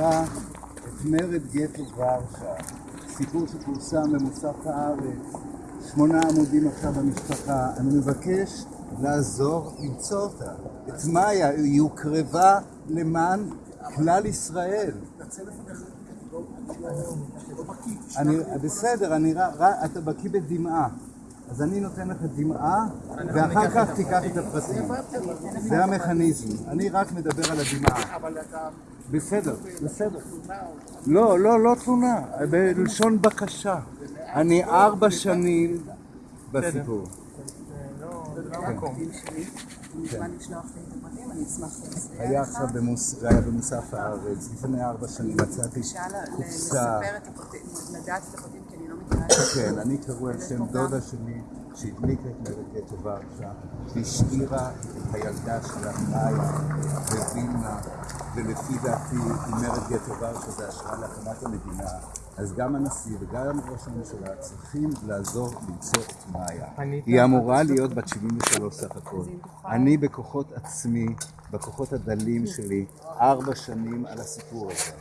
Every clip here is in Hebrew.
אקרא את מרד גטו ורשה, סיפור שפורסם במוסף הארץ, שמונה עמודים עכשיו במשפחה. אני מבקש לעזור למצוא אותה. את מאיה, היא הוקרבה למען כלל ישראל. אני, בסדר, אני, אתה בקיא בדמעה. אז אני נותן לך דמעה, ואחר כך תיקח את הפרטים. זה המכניזם. אני רק מדבר על הדמעה. בסדר, בסדר. לא, לא, לא תלונה, בלשון בקשה. אני ארבע שנים בסיפור. היה עכשיו במוסף הארץ, לפני ארבע שנים מצאתי קופסה. לדעת את הפרטים כן, אני קראו על שם דודה שלי שהדליקה את גטו ורשה והשאירה את הילדה שלה מאיה בווילנה ולפי דעתי עם מרד גטו ורשה זה השראה להקמת המדינה. אז גם הנשיא וגם ראש הממשלה צריכים לעזור למצוא את מאיה. היא אמורה להיות בת 73 סך הכל. אני בכוחות עצמי, בכוחות הדלים שלי ארבע שנים על הסיפור הזה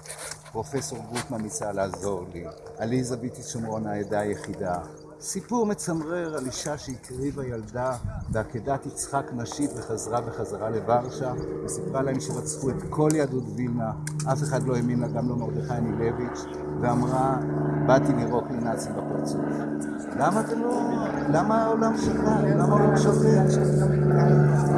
פרופסור גוטמן ניסה לעזור לי, עליזה ביטי שומרון העדה היחידה. סיפור מצמרר על אישה שהקריבה ילדה בעקדת יצחק נשית וחזרה בחזרה לוורשה וסיפרה להם שרצחו את כל יהדות וילנה, אף אחד לא האמין לה, גם לא מרדכי אנילביץ', ואמרה, באתי לירוק לנאצים בפרצוף. למה אתם לא... למה העולם שקר? למה העולם שותק?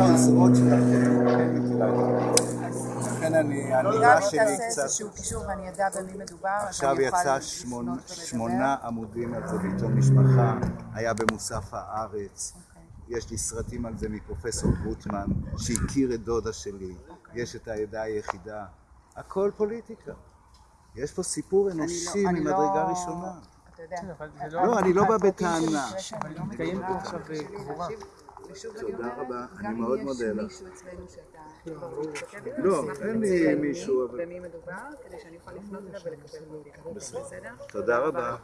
אחת העוזרות שלכם, לכן אני, האמירה שלי תעשה קצת... איזשהו קישור ואני אדע במי מדובר. אז עכשיו יצא לפנות שמונה- עמודים על זה בעיתון משפחה, היה במוסף הארץ. אוקיי. יש לי סרטים על זה מפרופסור גוטמן, שהכיר את דודה שלי. יש את העדה היחידה. הכל פוליטיקה. יש פה סיפור אנושי אני לא- ממדרגה ראשונה. אתה יודע. לא, אני לא בא בטענה. לא מתקיים פה עכשיו שלי קבורה. להשיב. ושוב אני תודה אומרת, רבה, אני גם מאוד אם מודה יש לך. מישהו אצלנו שאתה כבר מתכתב איתו, לא, אשמח אין לי מישהו, אבל- במי מדובר, כדי שאני אוכל לפנות אליו ולקבל בדיקה. בסדר? תודה רבה.